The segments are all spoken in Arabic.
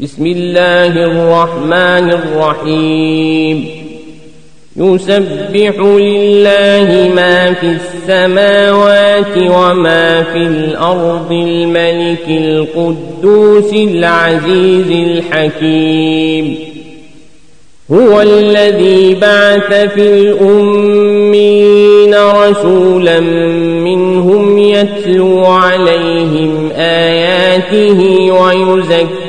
بسم الله الرحمن الرحيم. يسبح لله ما في السماوات وما في الأرض الملك القدوس العزيز الحكيم. هو الذي بعث في الأمين رسولا منهم يتلو عليهم آياته ويزكيهم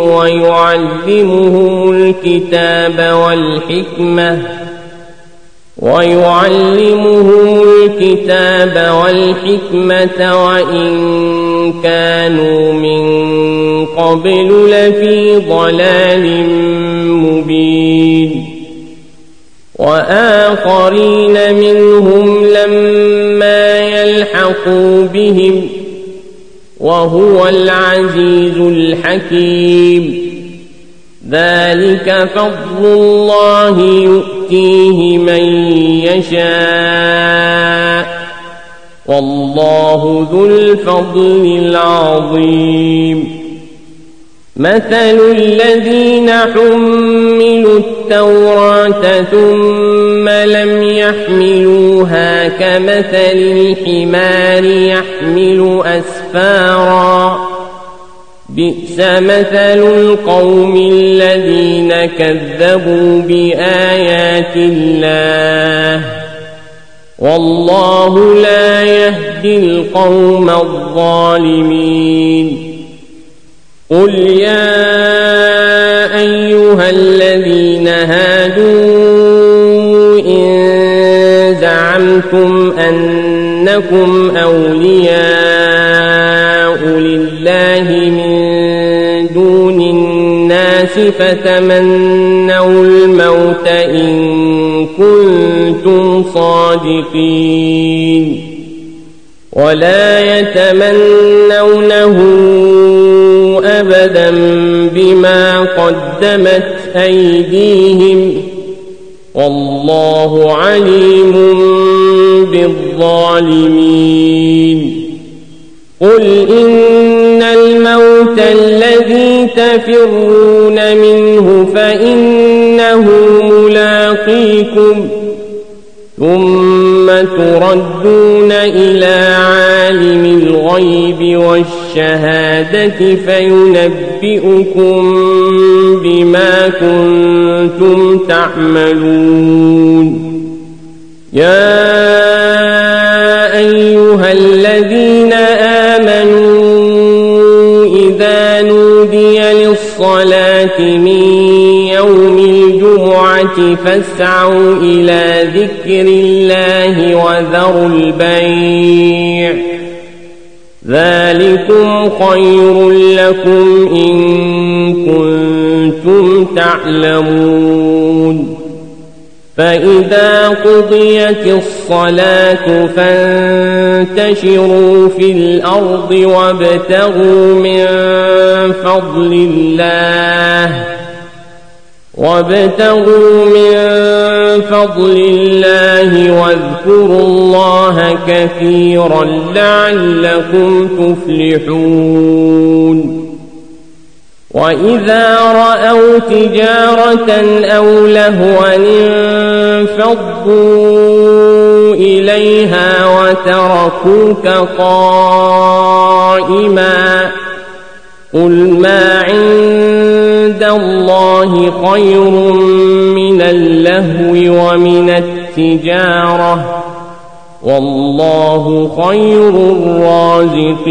ويعلمهم الكتاب والحكمة ويعلمهم الكتاب والحكمة وإن كانوا من قبل لفي ضلال مبين وآخرين منهم لما يلحقوا بهم وهو العزيز الحكيم. ذلك فضل الله يؤتيه من يشاء. والله ذو الفضل العظيم. مثل الذين حملوا التوراة ثم لم يحملوها كمثل الحمار يحمل أسفارا. بئس مثل القوم الذين كذبوا بآيات الله. والله لا يهدي القوم الظالمين. قل يا أيها الذين هادوا إن زعمتم أنكم أولياء لله من دون الناس فتمنوا الموت إن كنتم صادقين ولا يتمنونه أبدا بما قدمت أيديهم والله عليم بالظالمين قل إن الموت الذي تفرون منه فإنه ملاقيكم ثم تردون إلى عالم الغيب والشهادة فينبئكم بما كنتم تعملون. يا أيها الذين آمنوا إذا نودي للصلاة من يوم الجمعة فاسعوا إلى ذكر الله وذروا البيع. ذلكم خير لكم إن كنتم تعلمون. فإذا قضيت الصلاة فانتشروا في الأرض وابتغوا من فضل الله. وابتغوا من فضل الله واذكروا الله كثيرا لعلكم تفلحون. وإذا رأوا تجارة أو لهوا انفضوا إليها وتركوك قائما. قل ما عند الله خير من اللهو ومن التجارة. والله خير الرازقين.